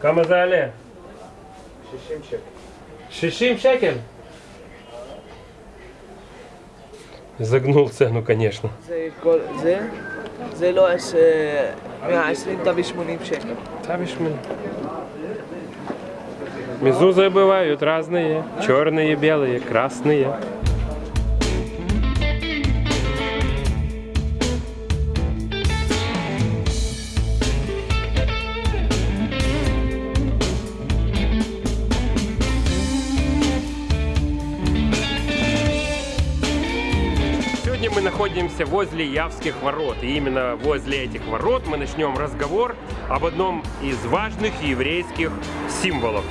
כמה זה עלה? 60 שקל. 60 שקל? Загнул цену, конечно. זה כל זה, זה לא עש- 120 תביא 80 שקל. Тавишь мне. Мезузы бывают разные. Черные, белые, красные. Находимся возле Явских ворот. И именно возле этих ворот мы начнем разговор об одном из важных еврейских символов.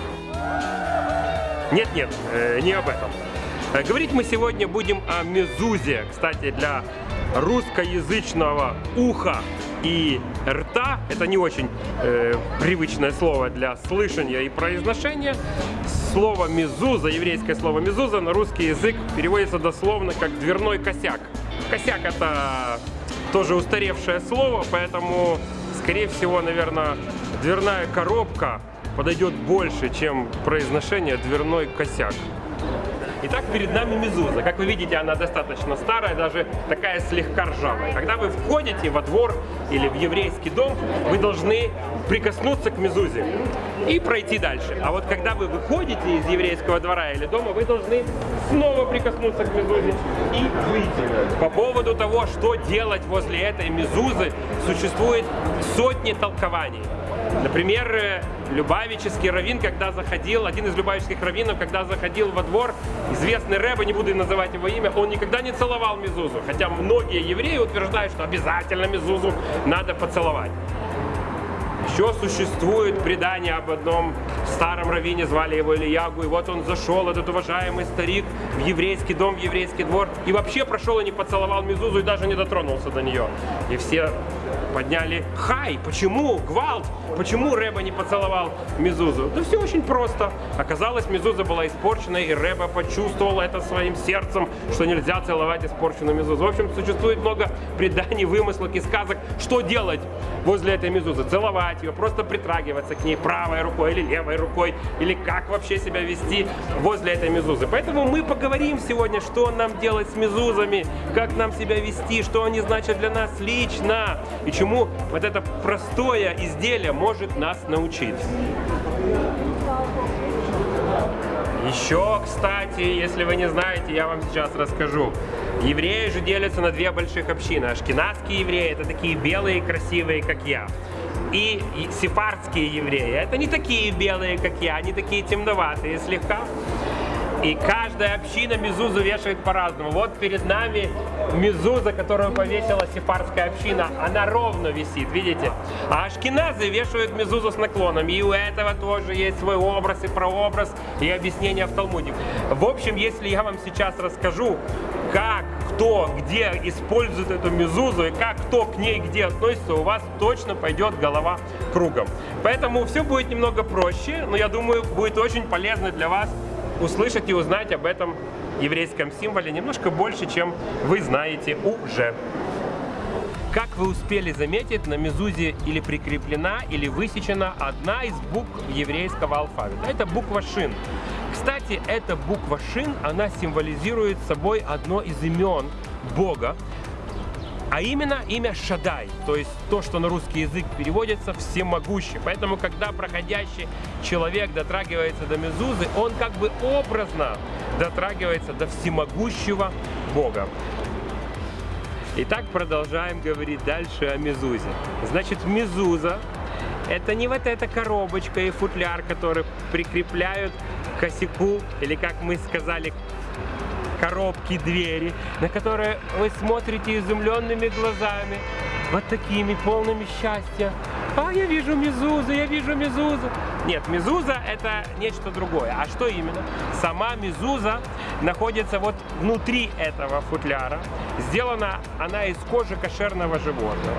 Нет-нет, э, не об этом. Э, Говорить мы сегодня будем о мезузе. Кстати, для русскоязычного уха и рта, это не очень э, привычное слово для слышания и произношения, слово мезуза, еврейское слово мезуза на русский язык переводится дословно как дверной косяк. Косяк это тоже устаревшее слово, поэтому, скорее всего, наверное, дверная коробка подойдет больше, чем произношение дверной косяк. Итак, перед нами мезуза. Как вы видите, она достаточно старая, даже такая слегка ржавая. Когда вы входите во двор или в еврейский дом, вы должны прикоснуться к мезузе и пройти дальше. А вот когда вы выходите из еврейского двора или дома, вы должны снова прикоснуться к мезузе и выйти. По поводу того, что делать возле этой мезузы, существует сотни толкований. Например, э, Любавический раввин, когда заходил, один из любавических раввинов, когда заходил во двор, известный Рэбе, не буду называть его имя, он никогда не целовал Мезузу. Хотя многие евреи утверждают, что обязательно Мезузу надо поцеловать. Еще существует предание об одном старом раввине, звали его Ильягу, и вот он зашел, этот уважаемый старик, в еврейский дом, в еврейский двор, и вообще прошел и не поцеловал Мезузу, и даже не дотронулся до нее. И все подняли «Хай! Почему? Гвалт! Почему Рэба не поцеловал Мезузу?» Да все очень просто. Оказалось, Мезуза была испорчена, и Рэба почувствовал это своим сердцем, что нельзя целовать испорченную Мезузу. В общем, существует много преданий, вымыслов и сказок, что делать возле этой Мезузы. Целовать ее, просто притрагиваться к ней правой рукой или левой рукой, или как вообще себя вести возле этой Мезузы. Поэтому мы поговорим сегодня, что нам делать с Мезузами, как нам себя вести, что они значат для нас лично, и чему вот это простое изделие может нас научить. Еще, кстати, если вы не знаете, я вам сейчас расскажу. Евреи же делятся на две больших общины. Ашкенадские евреи – это такие белые, красивые, как я. И сефардские евреи – это не такие белые, как я, они такие темноватые слегка. И каждая община мезузу вешает по-разному. Вот перед нами мезуза, которую повесила сефардская община. Она ровно висит, видите? А ашкеназы вешают мезузу с наклоном. И у этого тоже есть свой образ и прообраз, и объяснение в Талмуде. В общем, если я вам сейчас расскажу, как, кто, где использует эту мезузу, и как кто к ней где относится, у вас точно пойдет голова кругом. Поэтому все будет немного проще, но я думаю, будет очень полезно для вас услышать и узнать об этом еврейском символе немножко больше, чем вы знаете уже. Как вы успели заметить, на мезузе или прикреплена, или высечена одна из букв еврейского алфавита. Это буква Шин. Кстати, эта буква Шин, она символизирует собой одно из имен Бога, а именно имя Шадай, то есть то, что на русский язык переводится всемогущий. Поэтому, когда проходящий человек дотрагивается до Мезузы, он как бы образно дотрагивается до всемогущего Бога. Итак, продолжаем говорить дальше о Мезузе. Значит, Мезуза – это не вот эта коробочка и футляр, который прикрепляют косяку, или, как мы сказали, коробки, двери, на которые вы смотрите изумленными глазами, вот такими, полными счастья. А, я вижу Мезузу, я вижу Мезузу. Нет, Мезуза это нечто другое. А что именно? Сама Мезуза находится вот внутри этого футляра. Сделана она из кожи кошерного животного.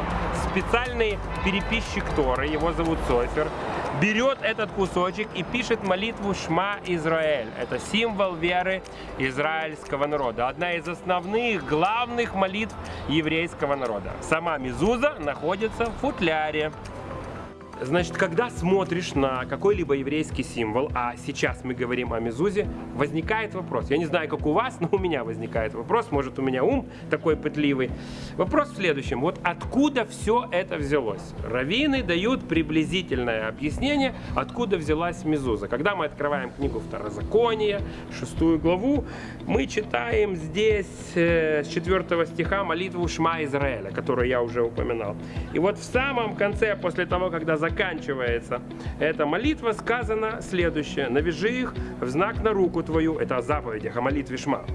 Специальный переписчик Торы, его зовут Софер, берет этот кусочек и пишет молитву Шма Израиль. Это символ веры израильского народа. Одна из основных, главных молитв еврейского народа. Сама Мезуза находится в футляре. Значит, когда смотришь на какой-либо еврейский символ, а сейчас мы говорим о Мезузе, возникает вопрос. Я не знаю, как у вас, но у меня возникает вопрос. Может, у меня ум такой пытливый. Вопрос в следующем. Вот откуда все это взялось? Равины дают приблизительное объяснение, откуда взялась Мезуза. Когда мы открываем книгу Второзакония, шестую главу, мы читаем здесь э, с 4 стиха молитву Шма Израиля, которую я уже упоминал. И вот в самом конце, после того, когда заканчивается эта молитва, сказано следующее. «Навяжи их в знак на руку твою». Это о заповедях, о молитве Шма.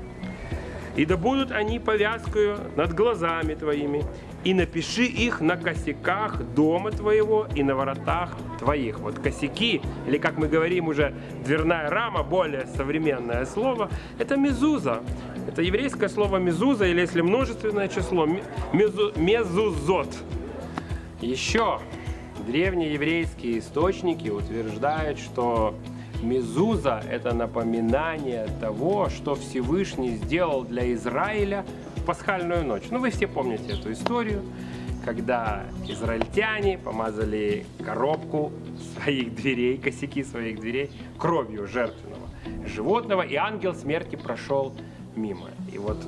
«И да будут они повязкою над глазами твоими, и напиши их на косяках дома твоего и на воротах твоих». Вот косяки, или как мы говорим уже, дверная рама, более современное слово, это мезуза. Это еврейское слово мезуза, или если множественное число, мезу, мезузот. Еще древние еврейские источники утверждают, что Мезуза – это напоминание того, что Всевышний сделал для Израиля в пасхальную ночь. Ну, вы все помните эту историю, когда израильтяне помазали коробку своих дверей, косяки своих дверей кровью жертвенного животного, и ангел смерти прошел мимо. И вот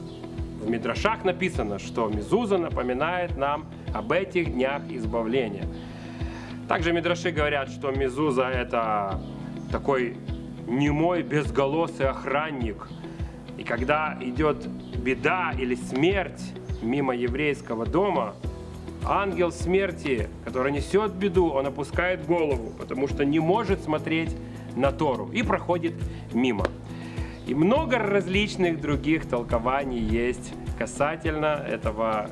в Мидрашах написано, что Мезуза напоминает нам об этих днях избавления. Также Мидраши говорят, что Мезуза это такой немой, безголосый охранник. И когда идет беда или смерть мимо еврейского дома, ангел смерти, который несет беду, он опускает голову, потому что не может смотреть на Тору и проходит мимо. И много различных других толкований есть касательно этого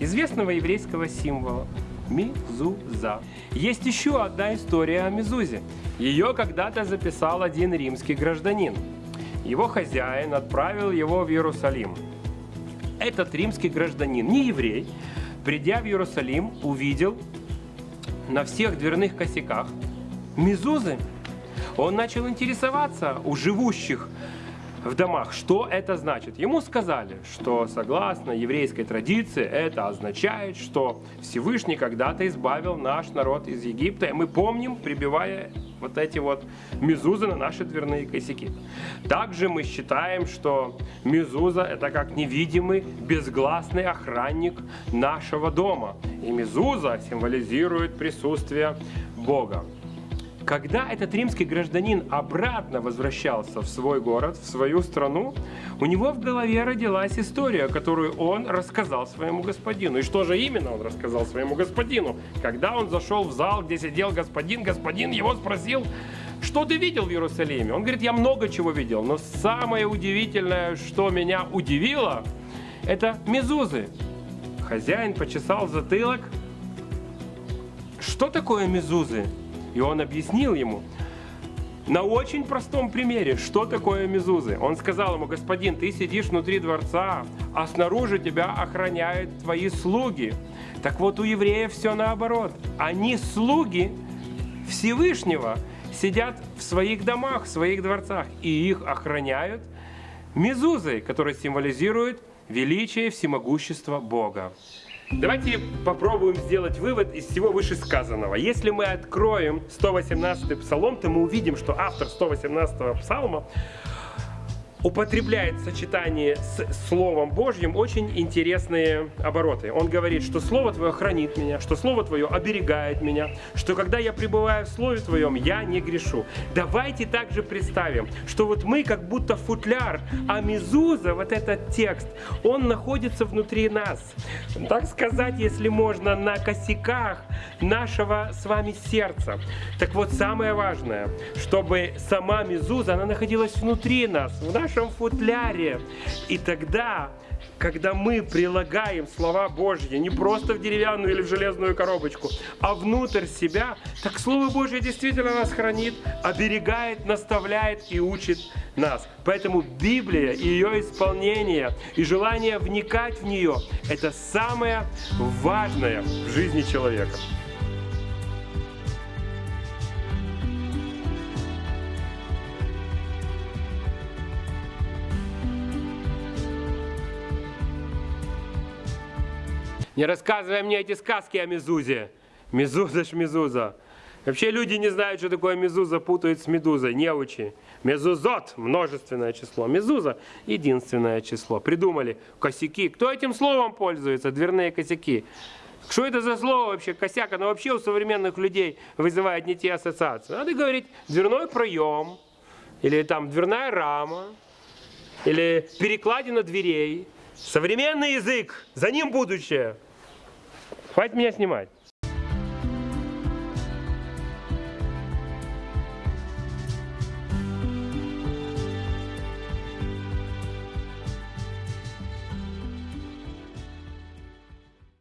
известного еврейского символа Мизуза. Есть еще одна история о Мизузе. Ее когда-то записал один римский гражданин. Его хозяин отправил его в Иерусалим. Этот римский гражданин, не еврей, придя в Иерусалим, увидел на всех дверных косяках мизузы. Он начал интересоваться у живущих в домах. Что это значит? Ему сказали, что согласно еврейской традиции это означает, что Всевышний когда-то избавил наш народ из Египта. И мы помним, прибивая вот эти вот мезузы на наши дверные косяки. Также мы считаем, что мезуза это как невидимый, безгласный охранник нашего дома. И мезуза символизирует присутствие Бога. Когда этот римский гражданин обратно возвращался в свой город, в свою страну, у него в голове родилась история, которую он рассказал своему господину. И что же именно он рассказал своему господину? Когда он зашел в зал, где сидел господин, господин его спросил, что ты видел в Иерусалиме? Он говорит, я много чего видел, но самое удивительное, что меня удивило, это мезузы. Хозяин почесал затылок. Что такое мезузы? И он объяснил ему на очень простом примере, что такое мезузы. Он сказал ему, господин, ты сидишь внутри дворца, а снаружи тебя охраняют твои слуги. Так вот у евреев все наоборот. Они слуги Всевышнего, сидят в своих домах, в своих дворцах, и их охраняют мезузы, которые символизируют величие, всемогущество Бога. Давайте попробуем сделать вывод из всего вышесказанного. Если мы откроем 118 псалом, то мы увидим, что автор 118 псалма употребляет в сочетании с Словом Божьим очень интересные обороты. Он говорит, что Слово Твое хранит меня, что Слово Твое оберегает меня, что когда я пребываю в Слове Твоем, я не грешу. Давайте также представим, что вот мы как будто футляр, а Мезуза, вот этот текст, он находится внутри нас. Так сказать, если можно, на косяках нашего с вами сердца. Так вот, самое важное, чтобы сама Мезуза, она находилась внутри нас, в нашем нашем футляре. И тогда, когда мы прилагаем слова Божьи не просто в деревянную или в железную коробочку, а внутрь себя, так Слово Божье действительно нас хранит, оберегает, наставляет и учит нас. Поэтому Библия и ее исполнение, и желание вникать в нее – это самое важное в жизни человека. Не рассказывай мне эти сказки о Мезузе. Мезуза ж Мезуза. Вообще люди не знают, что такое мезуза, путают с медузой. Неучи. Мезузот – множественное число. Мезуза – единственное число. Придумали косяки. Кто этим словом пользуется? Дверные косяки. Что это за слово вообще, косяк? Оно вообще у современных людей вызывает не те ассоциации. Надо говорить дверной проем, или там дверная рама, или перекладина дверей. Современный язык, за ним будущее. Хватит меня снимать.